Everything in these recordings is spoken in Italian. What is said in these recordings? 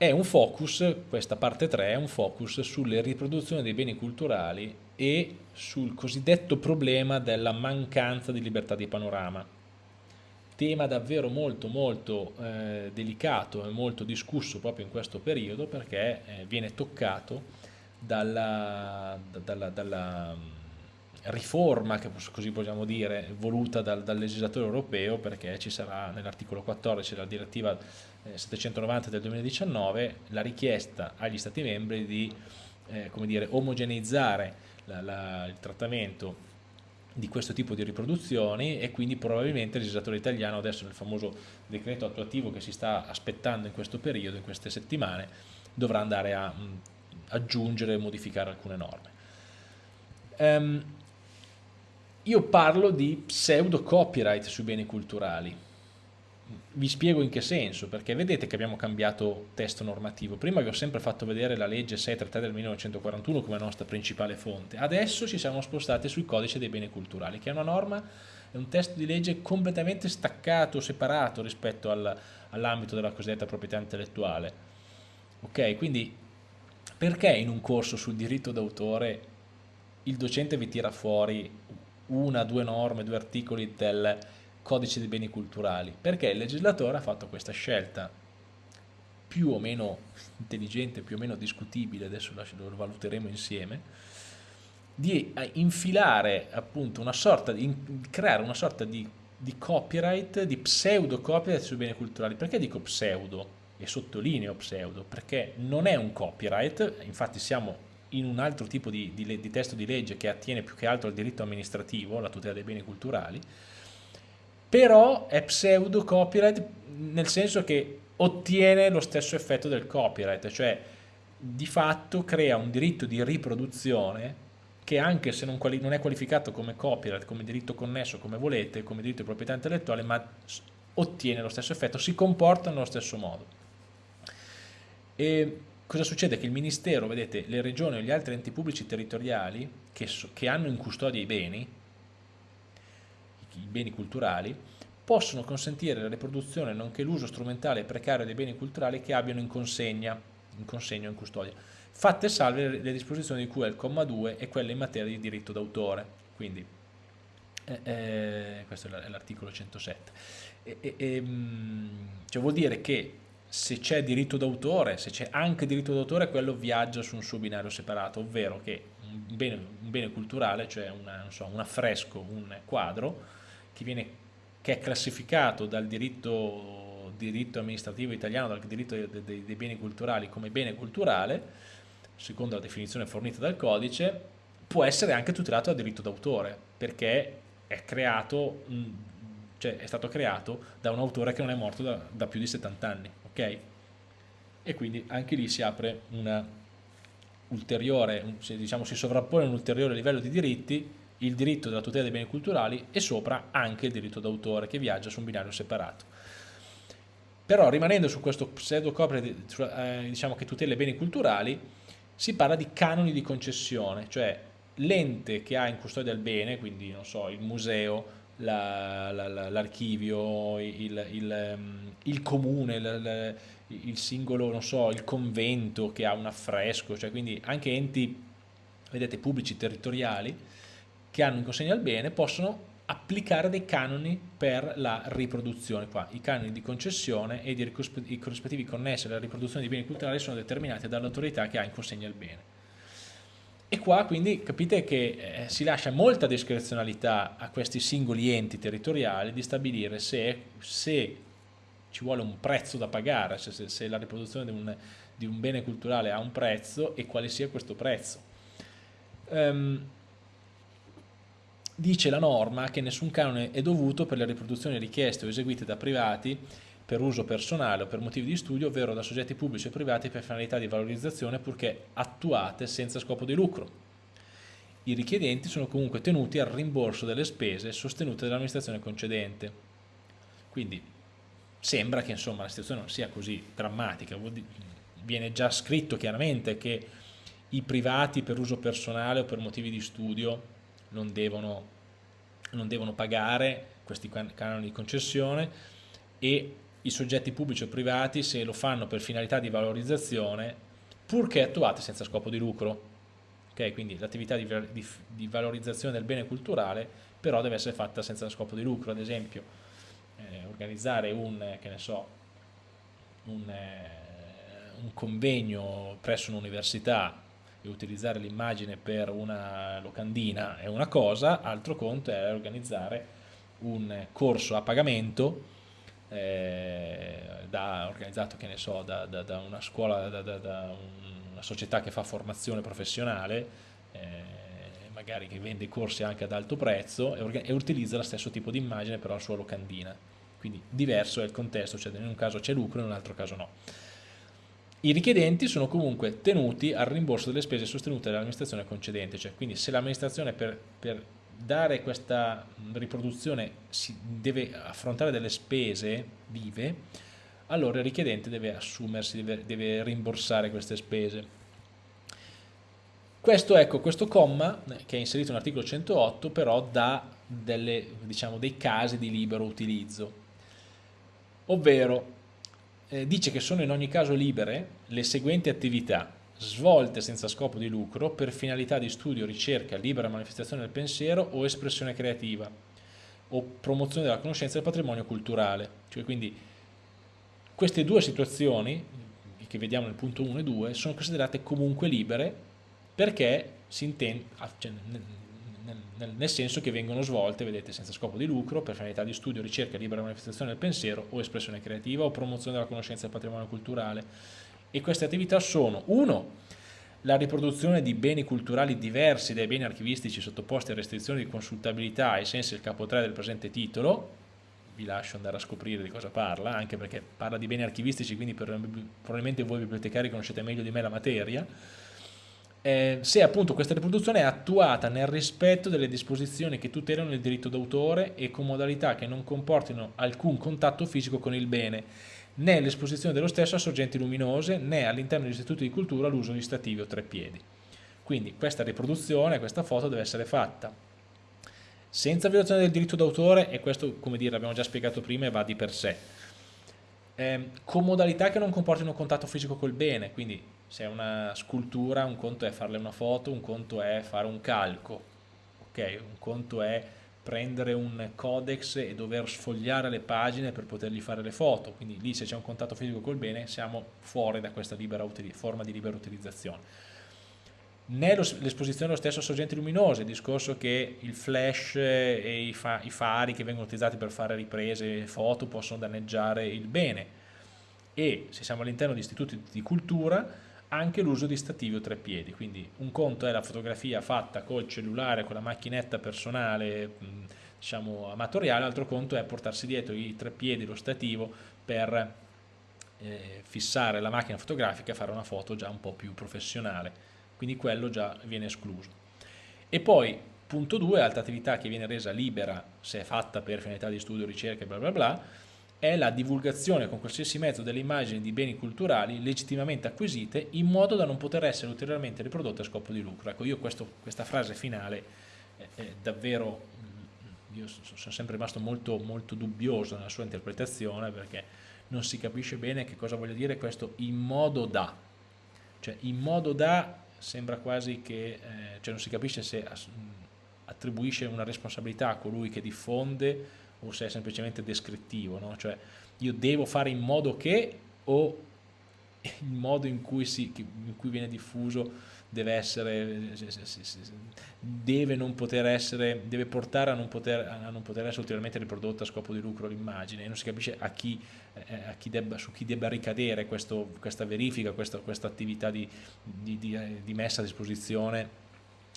è un focus, questa parte 3 è un focus sulle riproduzioni dei beni culturali e sul cosiddetto problema della mancanza di libertà di panorama. Tema davvero molto molto eh, delicato e molto discusso proprio in questo periodo perché eh, viene toccato dalla, dalla, dalla riforma, che così possiamo dire, voluta dal, dal legislatore europeo perché ci sarà nell'articolo 14 della direttiva 790 eh, del 2019 la richiesta agli Stati membri di eh, dire, omogeneizzare la, la, il trattamento di questo tipo di riproduzioni e quindi probabilmente il legislatore italiano adesso nel famoso decreto attuativo che si sta aspettando in questo periodo, in queste settimane, dovrà andare a mh, aggiungere e modificare alcune norme. Um, io parlo di pseudo copyright sui beni culturali. Vi spiego in che senso, perché vedete che abbiamo cambiato testo normativo. Prima vi ho sempre fatto vedere la legge 633 del 1941 come nostra principale fonte. Adesso ci siamo spostati sul codice dei beni culturali, che è una norma, è un testo di legge completamente staccato, separato rispetto al, all'ambito della cosiddetta proprietà intellettuale. Ok, quindi perché in un corso sul diritto d'autore il docente vi tira fuori una, due norme, due articoli del codice dei beni culturali, perché il legislatore ha fatto questa scelta più o meno intelligente, più o meno discutibile, adesso lo valuteremo insieme, di eh, infilare appunto una sorta di, creare una sorta di, di copyright, di pseudo copyright sui beni culturali. Perché dico pseudo? E sottolineo pseudo, perché non è un copyright, infatti siamo in un altro tipo di, di, di, testo di legge che attiene più che altro al diritto amministrativo, la tutela dei beni culturali, però è pseudo copyright nel senso che ottiene lo stesso effetto del copyright, cioè di fatto crea un diritto di riproduzione che anche se non, non è qualificato come copyright, come diritto connesso, come volete, come diritto di proprietà intellettuale, ma ottiene lo stesso effetto, si comporta nello stesso modo. E cosa succede? Che il Ministero, vedete, le regioni o gli altri enti pubblici territoriali che, so, che hanno in custodia i beni, i beni culturali, possono consentire la riproduzione nonché l'uso strumentale e precario dei beni culturali che abbiano in consegna, in consegno o in custodia, fatte salve le disposizioni di cui è il comma 2 e quelle in materia di diritto d'autore. Quindi, eh, eh, questo è l'articolo 107. E, e, e, ehm, cioè vuol dire che se c'è diritto d'autore, se c'è anche diritto d'autore, quello viaggia su un suo binario separato, ovvero che un bene, un bene culturale, cioè una, so, un affresco, un quadro, che, viene, che è classificato dal diritto, diritto, amministrativo italiano, dal diritto dei, dei, dei beni culturali come bene culturale, secondo la definizione fornita dal codice, può essere anche tutelato da diritto d'autore, perché è creato cioè è stato creato da un autore che non è morto da, da più di 70 anni ok? E quindi anche lì si apre una ulteriore, diciamo si sovrappone un ulteriore livello di diritti, il diritto della tutela dei beni culturali e sopra anche il diritto d'autore che viaggia su un binario separato. Però rimanendo su questo pseudo copre eh, diciamo che tutela i beni culturali, si parla di canoni di concessione, cioè l'ente che ha in custodia il bene, quindi non so, il museo, l'archivio, il, il, ehm, il, comune, il, il, singolo, non so, il convento che ha un affresco, cioè quindi anche enti, vedete, pubblici territoriali che hanno in consegna il bene possono applicare dei canoni per la riproduzione. Qua i canoni di concessione e i corrispettivi connessi alla riproduzione di beni culturali sono determinati dall'autorità che ha in consegna il bene. E qua quindi capite che eh, si lascia molta discrezionalità a questi singoli enti territoriali di stabilire se, se ci vuole un prezzo da pagare, se, se, se la riproduzione di un, di un, bene culturale ha un prezzo e quale sia questo prezzo. Um, dice la norma che nessun canone è dovuto per le riproduzioni richieste o eseguite da privati per uso personale o per motivi di studio, ovvero da soggetti pubblici o privati per finalità di valorizzazione purché attuate senza scopo di lucro. I richiedenti sono comunque tenuti al rimborso delle spese sostenute dall'amministrazione concedente. Quindi sembra che insomma, la situazione non sia così drammatica, viene già scritto chiaramente che i privati per uso personale o per motivi di studio non devono, non devono pagare questi canoni di concessione e i soggetti pubblici o privati se lo fanno per finalità di valorizzazione, purché attuate senza scopo di lucro. Okay? Quindi l'attività di, di, di, valorizzazione del bene culturale però deve essere fatta senza scopo di lucro, ad esempio eh, organizzare un, so, un, eh, un convegno presso un'università e utilizzare l'immagine per una locandina è una cosa, altro conto è organizzare un corso a pagamento eh, da, organizzato che ne so, da, da, da una scuola, da, una società che fa formazione professionale, eh, magari che vende corsi anche ad alto prezzo e, e utilizza lo stesso tipo di immagine però la sua locandina. Quindi diverso è il contesto, cioè in un caso c'è lucro in un altro caso no. I richiedenti sono comunque tenuti al rimborso delle spese sostenute dall'amministrazione concedente, cioè quindi se l'amministrazione per, per dare questa riproduzione deve affrontare delle spese vive, allora il richiedente deve assumersi, deve, deve rimborsare queste spese. Questo, ecco, questo comma, che è inserito nell'articolo 108, però dà delle, diciamo, dei casi di libero utilizzo, ovvero eh, dice che sono in ogni caso libere le seguenti attività svolte senza scopo di lucro per finalità di studio, ricerca, libera manifestazione del pensiero o espressione creativa o promozione della conoscenza del patrimonio culturale. Cioè, quindi queste due situazioni che vediamo nel punto 1 e 2 sono considerate comunque libere perché si intende, ah, cioè, nel, nel, senso che vengono svolte, vedete, senza scopo di lucro, per finalità di studio, ricerca, libera manifestazione del pensiero o espressione creativa o promozione della conoscenza del patrimonio culturale e queste attività sono 1. La riproduzione di beni culturali diversi dai beni archivistici sottoposti a restrizioni di consultabilità ai sensi del capo 3 del presente titolo, vi lascio andare a scoprire di cosa parla, anche perché parla di beni archivistici, quindi probabilmente voi bibliotecari conoscete meglio di me la materia, eh, se appunto questa riproduzione è attuata nel rispetto delle disposizioni che tutelano il diritto d'autore e con modalità che non comportino alcun contatto fisico con il bene né l'esposizione dello stesso a sorgenti luminose, né all'interno degli istituti di cultura l'uso di stativi o treppiedi. Quindi questa riproduzione, questa foto deve essere fatta senza violazione del diritto d'autore, e questo come dire l'abbiamo già spiegato prima e va di per sé, eh, con modalità che non comportino contatto fisico col bene, quindi se è una scultura un conto è farle una foto, un conto è fare un calco, ok? un conto è prendere un codex e dover sfogliare le pagine per potergli fare le foto, quindi lì se c'è un contatto fisico col bene siamo fuori da questa forma di libera utilizzazione. Né l'esposizione dello stesso a sorgenti luminose, il discorso che il flash e i, fa i fari che vengono utilizzati per fare riprese e foto possono danneggiare il bene e se siamo all'interno di istituti di cultura anche l'uso di stativi o treppiedi, quindi un conto è la fotografia fatta col cellulare, con la macchinetta personale, diciamo amatoriale, altro conto è portarsi dietro i treppiedi, lo stativo per eh, fissare la macchina fotografica e fare una foto già un po' più professionale, quindi quello già viene escluso. E poi, punto 2, altra attività che viene resa libera se è fatta per finalità di studio, ricerca e bla bla bla, è la divulgazione con qualsiasi mezzo delle immagini di beni culturali legittimamente acquisite in modo da non poter essere ulteriormente riprodotte a scopo di lucro. Ecco, io questo, questa frase finale è, davvero, mm, io sono sempre rimasto molto, molto dubbioso nella sua interpretazione perché non si capisce bene che cosa voglia dire questo in modo da. Cioè, in modo da sembra quasi che, eh, cioè non si capisce se attribuisce una responsabilità a colui che diffonde o se è semplicemente descrittivo, no? cioè io devo fare in modo che o il modo in cui, si, in cui viene diffuso deve essere deve non poter essere deve portare a non poter, a non poter essere ulteriormente riprodotta a scopo di lucro l'immagine non si capisce a chi, eh, a chi debba, su chi debba ricadere questo, questa verifica questa, questa attività di, di, di, di, messa a disposizione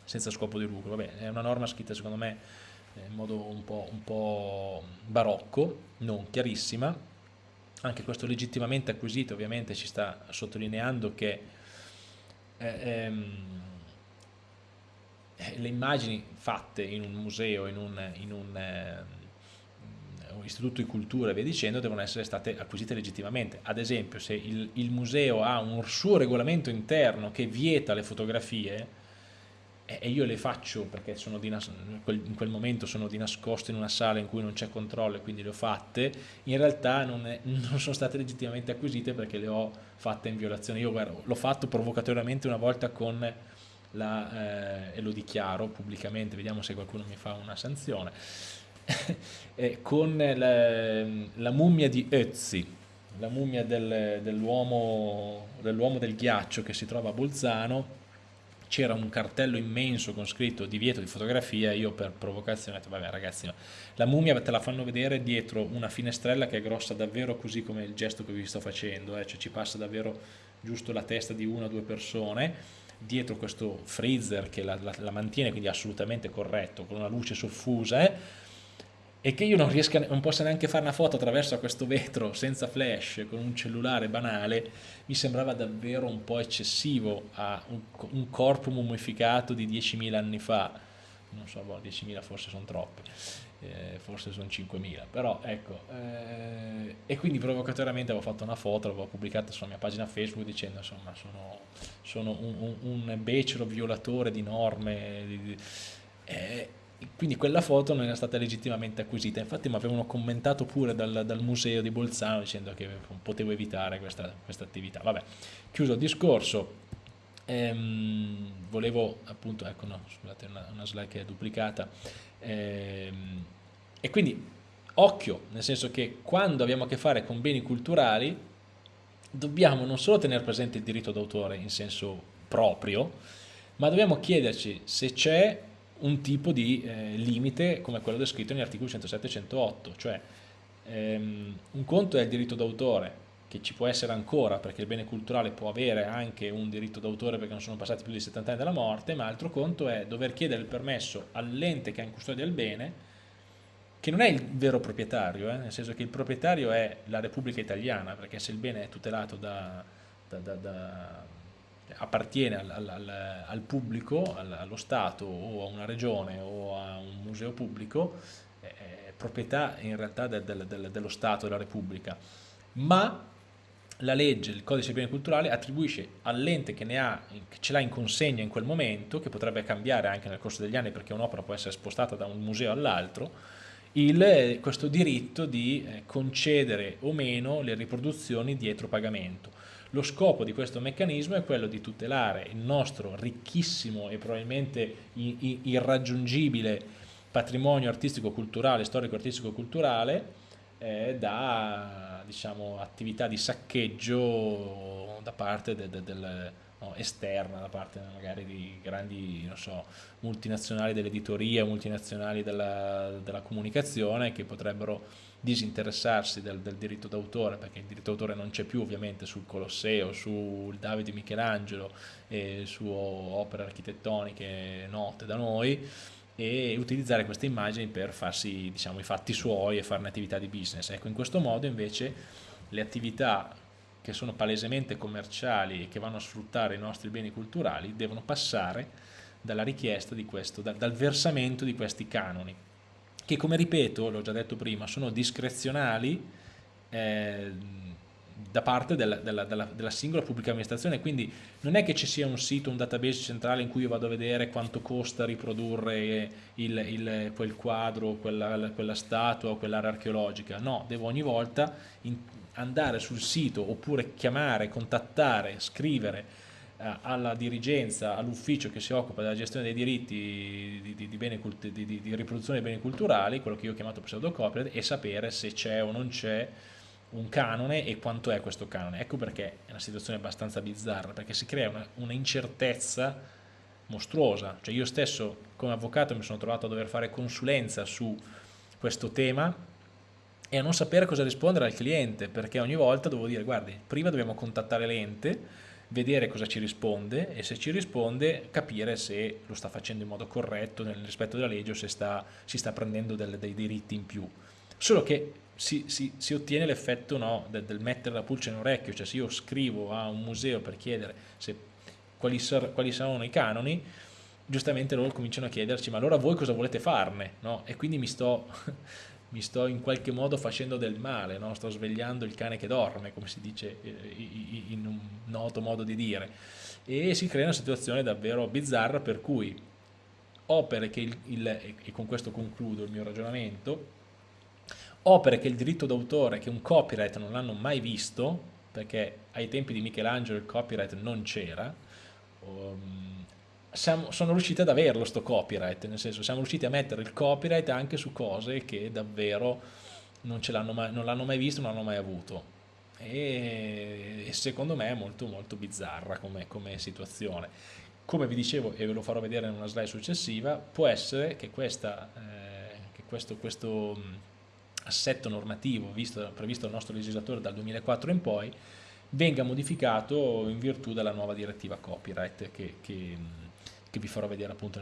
senza scopo di lucro Vabbè, è una norma scritta secondo me eh, in modo un po', un po', barocco, non chiarissima, anche questo legittimamente acquisito ovviamente ci sta sottolineando che eh, ehm, eh, le immagini fatte in un museo, in un, in un, eh, un, istituto di cultura e via dicendo devono essere state acquisite legittimamente. Ad esempio se il, il museo ha un suo regolamento interno che vieta le fotografie, e io le faccio perché in quel momento sono di nascosto in una sala in cui non c'è controllo e quindi le ho fatte, in realtà non, è, non, sono state legittimamente acquisite perché le ho fatte in violazione. Io l'ho fatto provocatoriamente una volta con la, eh, e lo dichiaro pubblicamente, vediamo se qualcuno mi fa una sanzione, eh, con la, la, mummia di Ötzi, la mummia del, dell'uomo dell del ghiaccio che si trova a Bolzano, c'era un cartello immenso con scritto divieto di fotografia, io per provocazione ho detto vabbè ragazzi la mummia te la fanno vedere dietro una finestrella che è grossa davvero così come il gesto che vi sto facendo, eh? cioè ci passa davvero giusto la testa di una o due persone, dietro questo freezer che la, la, la mantiene quindi assolutamente corretto, con una luce soffusa, eh? E che io non, riesca, non possa neanche fare una foto attraverso questo vetro senza flash, con un cellulare banale, mi sembrava davvero un po' eccessivo a un, un corpo mummificato di 10.000 anni fa, non so, boh, 10.000 forse sono troppi, eh, forse sono 5.000, però ecco, eh, e quindi provocatoriamente avevo fatto una foto, l'avevo pubblicata sulla mia pagina Facebook dicendo insomma sono, sono un, un, un becero violatore di norme, di, di, eh, quindi quella foto non era stata legittimamente acquisita, infatti mi avevano commentato pure dal, dal museo di Bolzano dicendo che potevo evitare questa, questa attività. Vabbè, chiuso il discorso, ehm, volevo appunto, ecco no, scusate una, una slide che è duplicata, ehm, e quindi occhio, nel senso che quando abbiamo a che fare con beni culturali dobbiamo non solo tenere presente il diritto d'autore in senso proprio, ma dobbiamo chiederci se c'è un tipo di eh, limite come quello descritto negli articoli 107 e 108, cioè ehm, un conto è il diritto d'autore, che ci può essere ancora perché il bene culturale può avere anche un diritto d'autore perché non sono passati più di 70 anni dalla morte, ma altro conto è dover chiedere il permesso all'ente che ha in custodia il bene, che non è il vero proprietario, eh, nel senso che il proprietario è la Repubblica Italiana, perché se il bene è tutelato da, da, da, da appartiene al, al, al pubblico, al, allo Stato o a una regione o a un museo pubblico, è proprietà in realtà del, del, del, dello Stato, della Repubblica, ma la legge, il codice dei beni culturali attribuisce all'ente che, che ce l'ha in consegna in quel momento, che potrebbe cambiare anche nel corso degli anni perché un'opera può essere spostata da un museo all'altro, questo diritto di eh, concedere o meno le riproduzioni dietro pagamento. Lo scopo di questo meccanismo è quello di tutelare il nostro ricchissimo e probabilmente irraggiungibile patrimonio artistico-culturale, storico-artistico-culturale eh, da diciamo, attività di saccheggio da parte del, del, del esterna, da parte magari di grandi so, multinazionali dell'editoria, multinazionali della, della comunicazione che potrebbero disinteressarsi del, del diritto d'autore, perché il diritto d'autore non c'è più ovviamente sul Colosseo, sul Davide Michelangelo e su opere architettoniche note da noi, e utilizzare queste immagini per farsi diciamo, i fatti suoi e fare un'attività di business. Ecco, in questo modo invece le attività che sono palesemente commerciali e che vanno a sfruttare i nostri beni culturali devono passare dalla richiesta di questo, dal versamento di questi canoni che come ripeto, l'ho già detto prima, sono discrezionali eh, da parte della, della, della, della, singola pubblica amministrazione, quindi non è che ci sia un sito, un database centrale in cui io vado a vedere quanto costa riprodurre il, il, quel quadro, quella, quella statua quell'area archeologica, no, devo ogni volta in, andare sul sito oppure chiamare, contattare, scrivere alla dirigenza, all'ufficio che si occupa della gestione dei diritti di, di, di, di, riproduzione dei beni culturali, quello che io ho chiamato pseudocopyright, e sapere se c'è o non c'è un canone e quanto è questo canone. Ecco perché è una situazione abbastanza bizzarra, perché si crea una, una incertezza mostruosa. Cioè io stesso come avvocato mi sono trovato a dover fare consulenza su questo tema e a non sapere cosa rispondere al cliente, perché ogni volta dovevo dire guardi, prima dobbiamo contattare l'ente, vedere cosa ci risponde e se ci risponde capire se lo sta facendo in modo corretto nel rispetto della legge o se sta, si sta prendendo del, dei diritti in più. Solo che si, si, si ottiene l'effetto no, del, del, mettere la pulce in orecchio, cioè se io scrivo a un museo per chiedere se, quali, sar, quali saranno i canoni, giustamente loro cominciano a chiederci ma allora voi cosa volete farne? No? E quindi mi sto mi sto in qualche modo facendo del male, no? sto svegliando il cane che dorme, come si dice eh, in un noto modo di dire. E si crea una situazione davvero bizzarra per cui opere che il, il, e con questo concludo il mio ragionamento, opere che il diritto d'autore, che un copyright non l'hanno mai visto, perché ai tempi di Michelangelo il copyright non c'era, um, sono riusciti ad averlo sto copyright, nel senso siamo riusciti a mettere il copyright anche su cose che davvero non l'hanno mai, mai, visto, non hanno mai avuto. E, e, secondo me è molto molto bizzarra come, come situazione. Come vi dicevo, e ve lo farò vedere in una slide successiva, può essere che, questa, eh, che questo, questo assetto normativo visto, previsto dal nostro legislatore dal 2004 in poi venga modificato in virtù della nuova direttiva copyright che, che, che vi farò vedere appunto,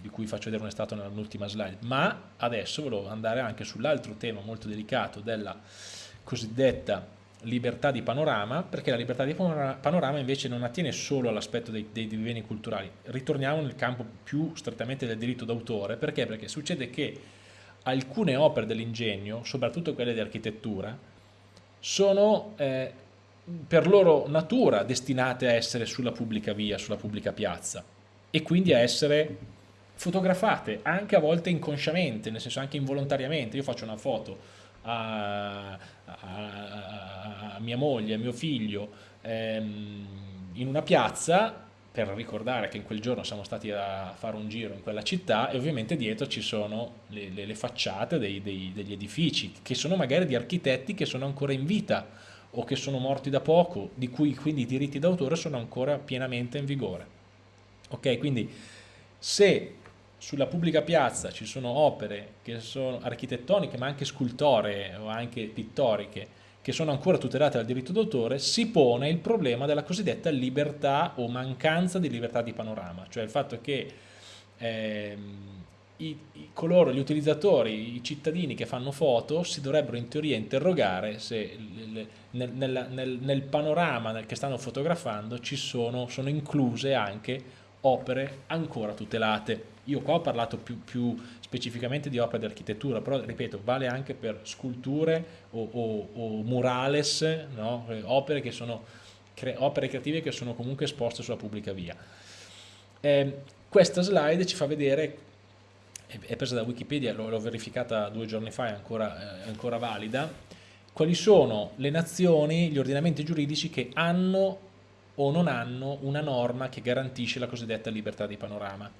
di cui faccio vedere un stato nell'ultima slide, ma adesso volevo andare anche sull'altro tema molto delicato della cosiddetta libertà di panorama, perché la libertà di panorama invece non attiene solo all'aspetto dei, dei, beni culturali, ritorniamo nel campo più strettamente del diritto d'autore, perché? Perché succede che alcune opere dell'ingegno, soprattutto quelle di architettura, sono eh, per loro natura destinate a essere sulla pubblica via, sulla pubblica piazza e quindi a essere fotografate anche a volte inconsciamente, nel senso anche involontariamente. Io faccio una foto a, a, a mia moglie, a mio figlio ehm, in una piazza per ricordare che in quel giorno siamo stati a fare un giro in quella città e ovviamente dietro ci sono le, le, le facciate dei, dei, degli edifici che sono magari di architetti che sono ancora in vita o che sono morti da poco, di cui quindi i diritti d'autore sono ancora pienamente in vigore. Ok, quindi se sulla pubblica piazza ci sono opere che sono architettoniche ma anche scultoree o anche pittoriche che sono ancora tutelate dal diritto d'autore, si pone il problema della cosiddetta libertà o mancanza di libertà di panorama, cioè il fatto che ehm, i, i, coloro, gli utilizzatori, i cittadini che fanno foto si dovrebbero in teoria interrogare se nel, nel, nel, nel, panorama che stanno fotografando ci sono, sono incluse anche opere ancora tutelate. Io qua ho parlato più, più specificamente di opere di architettura, però ripeto, vale anche per sculture o, o, o murales, no? Eh, opere, che sono, cre opere creative che sono comunque esposte sulla pubblica via. Eh, questa slide ci fa vedere, è presa da Wikipedia, l'ho verificata due giorni fa, è ancora, è ancora valida, quali sono le nazioni, gli ordinamenti giuridici che hanno o non hanno una norma che garantisce la cosiddetta libertà di panorama.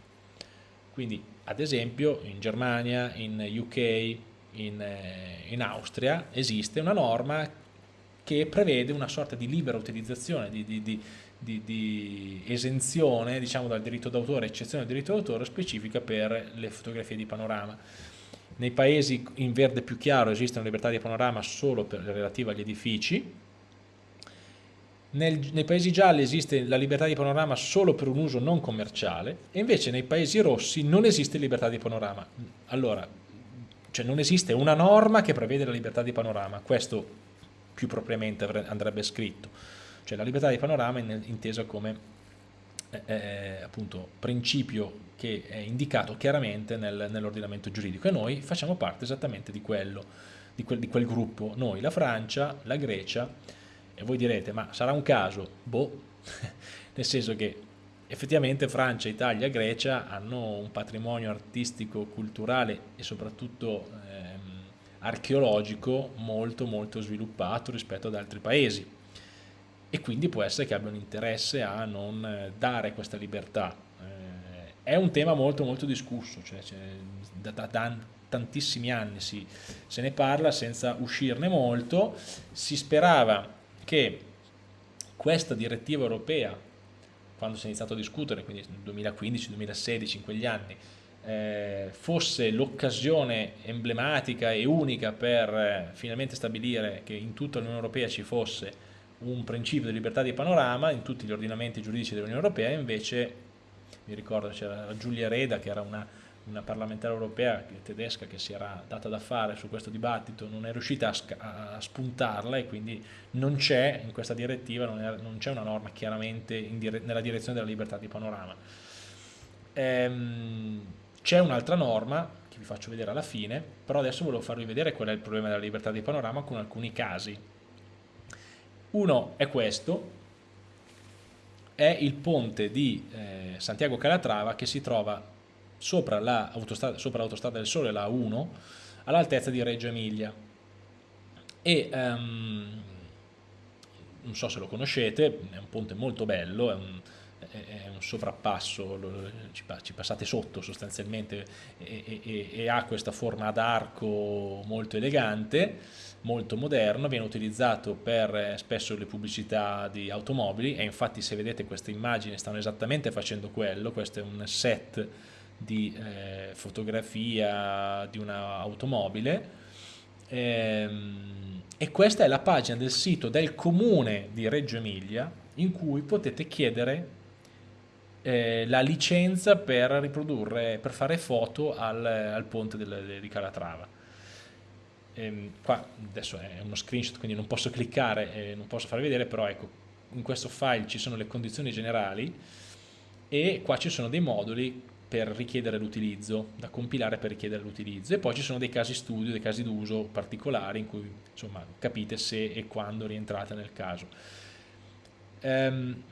Quindi ad esempio in Germania, in UK, in, eh, in Austria esiste una norma che prevede una sorta di libera utilizzazione, di, di, di, di esenzione diciamo, dal diritto d'autore, eccezione del diritto d'autore specifica per le fotografie di panorama. Nei paesi in verde più chiaro esiste una libertà di panorama solo per, relativa agli edifici, nel, nei paesi gialli esiste la libertà di panorama solo per un uso non commerciale e invece nei paesi rossi non esiste libertà di panorama. Allora, cioè non esiste una norma che prevede la libertà di panorama, questo più propriamente andrebbe scritto. Cioè la libertà di panorama è intesa come eh, eh, appunto principio che è indicato chiaramente nel, nell'ordinamento giuridico e noi facciamo parte esattamente di quello, di quel, di quel gruppo, noi, la Francia, la Grecia, e voi direte, ma sarà un caso? Boh, nel senso che effettivamente Francia, Italia, Grecia hanno un patrimonio artistico, culturale e soprattutto ehm, archeologico molto molto sviluppato rispetto ad altri paesi e quindi può essere che abbiano interesse a non dare questa libertà. Eh, è un tema molto molto discusso, cioè, cioè da, da, da, tantissimi anni si, se ne parla senza uscirne molto, si sperava che questa direttiva europea, quando si è iniziato a discutere, quindi nel 2015-2016, in quegli anni, eh, fosse l'occasione emblematica e unica per eh, finalmente stabilire che in tutta l'Unione Europea ci fosse un principio di libertà di panorama in tutti gli ordinamenti giuridici dell'Unione Europea, invece mi ricordo c'era Giulia Reda che era una una parlamentare europea tedesca che si era data da fare su questo dibattito non è riuscita a, a spuntarla e quindi non c'è in questa direttiva, non c'è una norma chiaramente dire nella direzione della libertà di panorama. Ehm, c'è un'altra norma che vi faccio vedere alla fine, però adesso volevo farvi vedere qual è il problema della libertà di panorama con alcuni casi. Uno è questo, è il ponte di eh, Santiago Calatrava che si trova sopra l'autostrada del Sole, la 1, all'altezza di Reggio Emilia. E um, non so se lo conoscete, è un ponte molto bello, è un, è un sovrappasso, ci, passate sotto sostanzialmente e, e, e ha questa forma ad arco molto elegante, molto moderno, viene utilizzato per eh, spesso le pubblicità di automobili e infatti se vedete queste immagini stanno esattamente facendo quello, questo è un set di eh, fotografia di un'automobile ehm, e questa è la pagina del sito del comune di Reggio Emilia in cui potete chiedere eh, la licenza per riprodurre, per fare foto al, al ponte del, di Calatrava. Ehm, qua adesso è uno screenshot quindi non posso cliccare e non posso far vedere, però ecco, in questo file ci sono le condizioni generali e qua ci sono dei moduli per richiedere l'utilizzo, da compilare per richiedere l'utilizzo e poi ci sono dei casi studio, dei casi d'uso particolari in cui insomma capite se e quando rientrate nel caso. Ehm,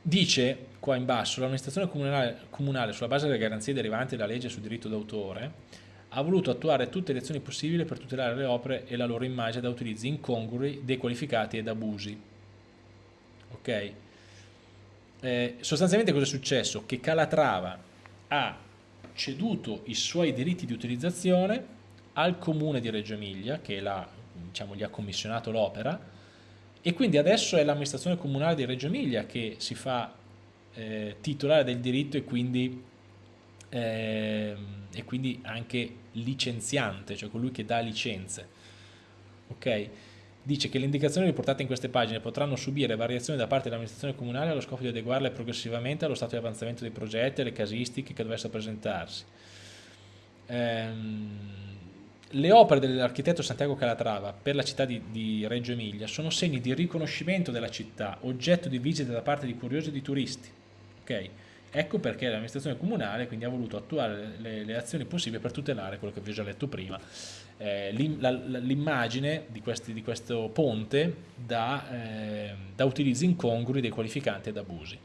Dice qua in basso, l'amministrazione comunale, comunale, sulla base delle garanzie derivanti dalla legge sul diritto d'autore ha voluto attuare tutte le azioni possibili per tutelare le opere e la loro immagine da utilizzi incongrui, dequalificati ed abusi. Ok? Eh, sostanzialmente cosa è successo? Che Calatrava ha ceduto i suoi diritti di utilizzazione al comune di Reggio Emilia, che diciamo, gli ha commissionato l'opera, e quindi adesso è l'amministrazione comunale di Reggio Emilia che si fa eh, titolare del diritto e quindi, eh, e quindi, anche licenziante, cioè colui che dà licenze. Ok? Dice che le indicazioni riportate in queste pagine potranno subire variazioni da parte dell'amministrazione comunale allo scopo di adeguarle progressivamente allo stato di avanzamento dei progetti e alle casistiche che dovessero presentarsi. Ehm, le opere dell'architetto Santiago Calatrava per la città di, di, Reggio Emilia sono segni di riconoscimento della città, oggetto di visite da parte di curiosi e di turisti. Okay? Ecco perché l'amministrazione comunale quindi ha voluto attuare le, le, azioni possibili per tutelare quello che vi ho già letto prima, eh, l'immagine di, di, questo ponte da, eh, da utilizzi incongrui dei qualificanti ed abusi.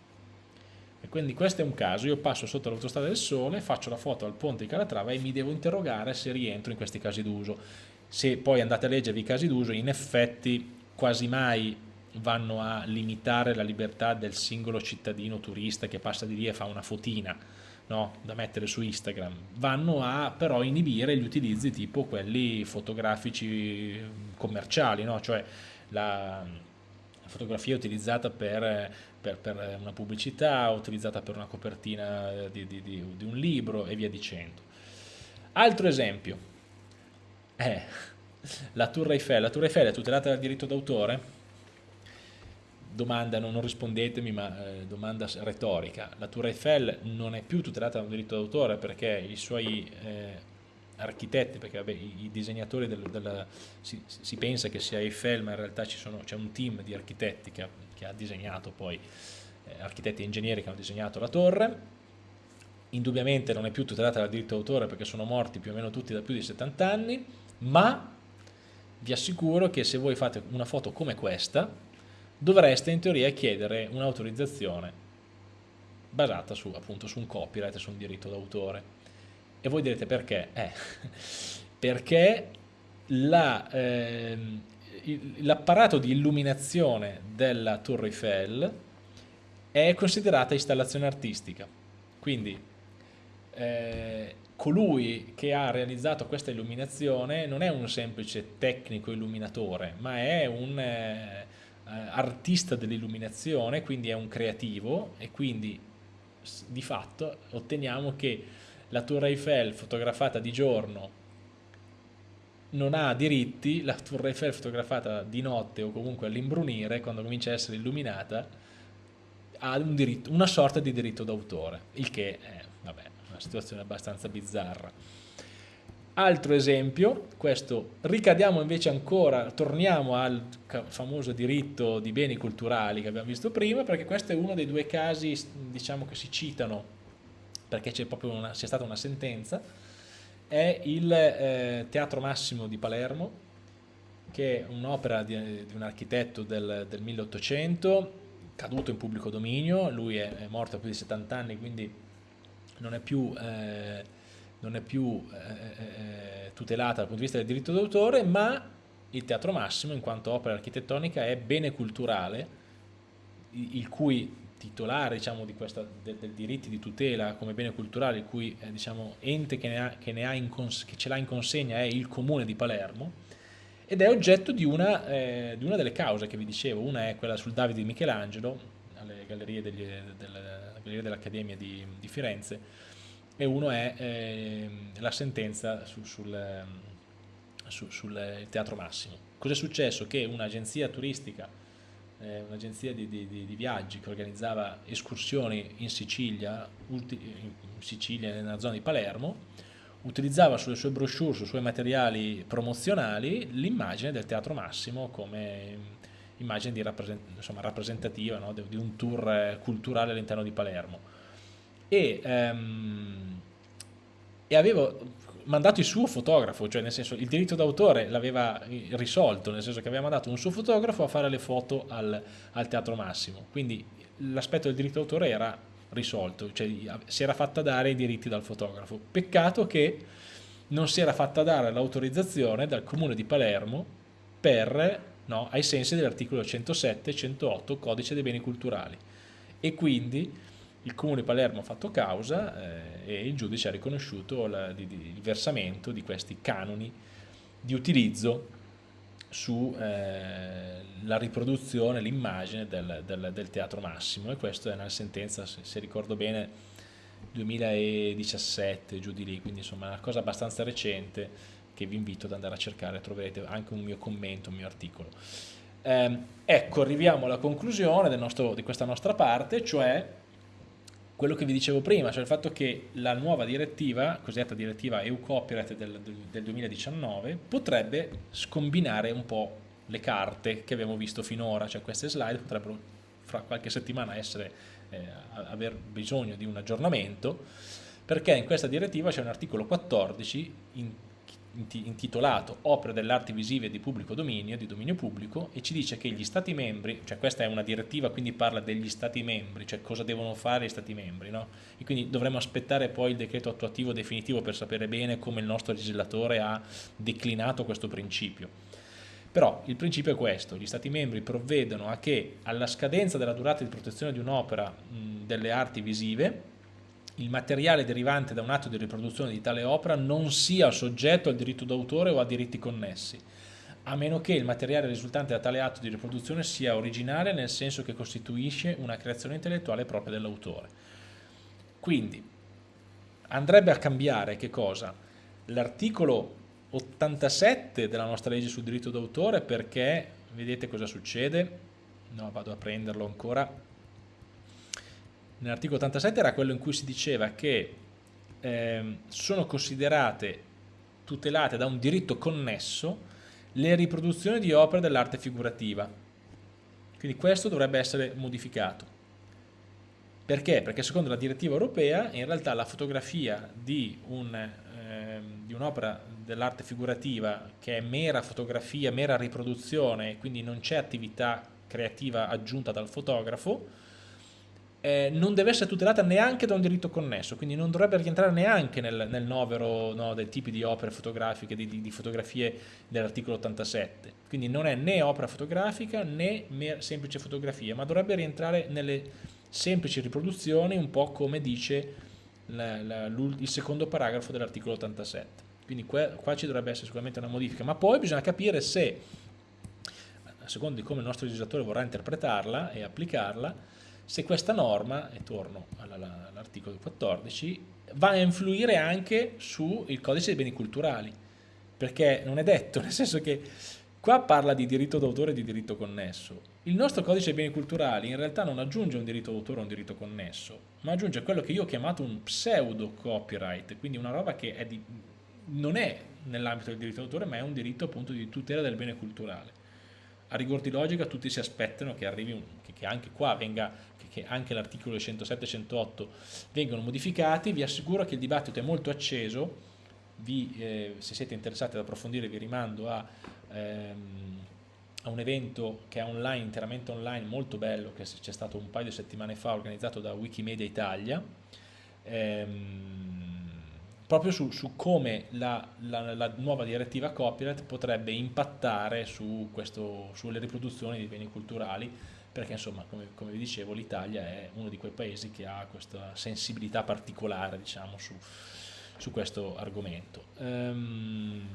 E quindi questo è un caso, io passo sotto l'autostrada del sole, faccio la foto al ponte di Calatrava e mi devo interrogare se rientro in questi casi d'uso. Se poi andate a leggervi i casi d'uso, in effetti quasi mai vanno a limitare la libertà del singolo cittadino turista che passa di lì e fa una fotina no, da mettere su Instagram, vanno a però inibire gli utilizzi tipo quelli fotografici commerciali, no? cioè la fotografia utilizzata per per, per, una pubblicità, utilizzata per una copertina di, di, di, di, un libro e via dicendo. Altro esempio è la Tour Eiffel. La Tour Eiffel è tutelata dal diritto d'autore? Domanda, non, rispondetemi, ma eh, domanda retorica. La Tour Eiffel non è più tutelata dal diritto d'autore perché i suoi eh, architetti, perché vabbè, i, disegnatori del, della, si, si, pensa che sia Eiffel, ma in realtà c'è un team di architetti che ha, che ha disegnato poi, eh, architetti e ingegneri che hanno disegnato la torre. Indubbiamente non è più tutelata dal diritto d'autore perché sono morti più o meno tutti da più di 70 anni, ma vi assicuro che se voi fate una foto come questa, dovreste in teoria chiedere un'autorizzazione basata su, appunto, su un copyright, su un diritto d'autore e voi direte perché? Eh, perché ehm, l'apparato di illuminazione della Torre Eiffel è considerata installazione artistica. Quindi eh, colui che ha realizzato questa illuminazione non è un semplice tecnico illuminatore, ma è un eh, artista dell'illuminazione, quindi è un creativo e quindi di fatto otteniamo che la Tour Eiffel fotografata di giorno non ha diritti, la Tour Eiffel fotografata di notte o comunque all'imbrunire, quando comincia a essere illuminata, ha un diritto, una sorta di diritto d'autore, il che è vabbè, una situazione abbastanza bizzarra. Altro esempio, questo ricadiamo invece ancora, torniamo al famoso diritto di beni culturali che abbiamo visto prima, perché questo è uno dei due casi diciamo, che si citano perché c'è stata una sentenza, è il eh, Teatro Massimo di Palermo, che è un'opera di, di, un architetto del, del, 1800, caduto in pubblico dominio, lui è, è morto a più di 70 anni, quindi non è più, eh, non è più eh, eh, eh, tutelata dal punto di vista del diritto d'autore, ma il Teatro Massimo, in quanto opera architettonica, è bene culturale, il cui titolare diciamo, di questa, del, del diritti di tutela come bene culturale, il cui eh, diciamo, ente che, ha, che, che ce l'ha in consegna è il Comune di Palermo, ed è oggetto di una, eh, di una, delle cause che vi dicevo, una è quella sul Davide di Michelangelo, alle gallerie dell'Accademia di, di, Firenze, e uno è eh, la sentenza su, sul, su, sul Teatro Massimo. Cos'è successo? Che un'agenzia turistica, eh, un'agenzia di, di, di, viaggi che organizzava escursioni in Sicilia, in Sicilia nella zona di Palermo, utilizzava sulle sue brochure, sui suoi materiali promozionali, l'immagine del Teatro Massimo come immagine rappresent insomma, rappresentativa no? di un tour culturale all'interno di Palermo. E, um, e avevo mandato il suo fotografo, cioè nel senso il diritto d'autore l'aveva risolto, nel senso che aveva mandato un suo fotografo a fare le foto al, al Teatro Massimo, quindi l'aspetto del diritto d'autore era risolto, cioè si era fatta dare i diritti dal fotografo. Peccato che non si era fatta dare l'autorizzazione dal comune di Palermo per, no, ai sensi dell'articolo 107 e 108 codice dei beni culturali e quindi il comune di Palermo ha fatto causa eh, e il giudice ha riconosciuto la, di, di, il versamento di questi canoni di utilizzo sulla eh, riproduzione, l'immagine del, del, del, Teatro Massimo. E questo è una sentenza, se, se, ricordo bene, 2017, giù di lì, quindi insomma una cosa abbastanza recente che vi invito ad andare a cercare, troverete anche un mio commento, un mio articolo. Eh, ecco, arriviamo alla conclusione nostro, di questa nostra parte, cioè quello che vi dicevo prima, cioè il fatto che la nuova direttiva, cosiddetta direttiva EU Copyright del, del 2019, potrebbe scombinare un po' le carte che abbiamo visto finora, cioè queste slide potrebbero fra qualche settimana essere, eh, aver bisogno di un aggiornamento, perché in questa direttiva c'è un articolo 14 in intitolato Opere dell'arte visive di pubblico dominio, di dominio pubblico, e ci dice che gli Stati membri, cioè questa è una direttiva, quindi parla degli Stati membri, cioè cosa devono fare gli Stati membri, no? E quindi dovremo aspettare poi il decreto attuativo definitivo per sapere bene come il nostro legislatore ha declinato questo principio. Però il principio è questo, gli Stati membri provvedono a che alla scadenza della durata di protezione di un'opera delle arti visive, il materiale derivante da un atto di riproduzione di tale opera non sia soggetto al diritto d'autore o a diritti connessi, a meno che il materiale risultante da tale atto di riproduzione sia originale nel senso che costituisce una creazione intellettuale propria dell'autore. Quindi andrebbe a cambiare che cosa? L'articolo 87 della nostra legge sul diritto d'autore perché, vedete cosa succede? No, vado a prenderlo ancora nell'articolo 87 era quello in cui si diceva che eh, sono considerate tutelate da un diritto connesso le riproduzioni di opere dell'arte figurativa. Quindi questo dovrebbe essere modificato. Perché? Perché secondo la direttiva europea in realtà la fotografia di un'opera eh, un dell'arte figurativa che è mera fotografia, mera riproduzione quindi non c'è attività creativa aggiunta dal fotografo, eh, non deve essere tutelata neanche da un diritto connesso, quindi non dovrebbe rientrare neanche nel, nel novero no, dei tipi di opere fotografiche, di, di, di fotografie dell'articolo 87. Quindi non è né opera fotografica né semplice fotografia, ma dovrebbe rientrare nelle semplici riproduzioni, un po' come dice la, la, il secondo paragrafo dell'articolo 87. Quindi qua, qua ci dovrebbe essere sicuramente una modifica, ma poi bisogna capire se, a seconda di come il nostro legislatore vorrà interpretarla e applicarla, se questa norma, e torno all'articolo 14, va a influire anche sul codice dei beni culturali, perché non è detto, nel senso che qua parla di diritto d'autore e di diritto connesso. Il nostro codice dei beni culturali in realtà non aggiunge un diritto d'autore o un diritto connesso, ma aggiunge quello che io ho chiamato un pseudo copyright, quindi una roba che è di, non è nell'ambito del diritto d'autore, ma è un diritto appunto di tutela del bene culturale. A rigor di logica tutti si aspettano che, arrivi che anche qua venga che anche l'articolo 107 e 108 vengono modificati, vi assicuro che il dibattito è molto acceso, vi, eh, se siete interessati ad approfondire vi rimando a, ehm, a, un evento che è online, interamente online, molto bello, che c'è stato un paio di settimane fa organizzato da Wikimedia Italia, ehm, proprio su, su come la, la, la, nuova direttiva copyright potrebbe impattare su questo, sulle riproduzioni di beni culturali, perché insomma, come, come, vi dicevo, l'Italia è uno di quei paesi che ha questa sensibilità particolare, diciamo, su, su questo argomento. Um,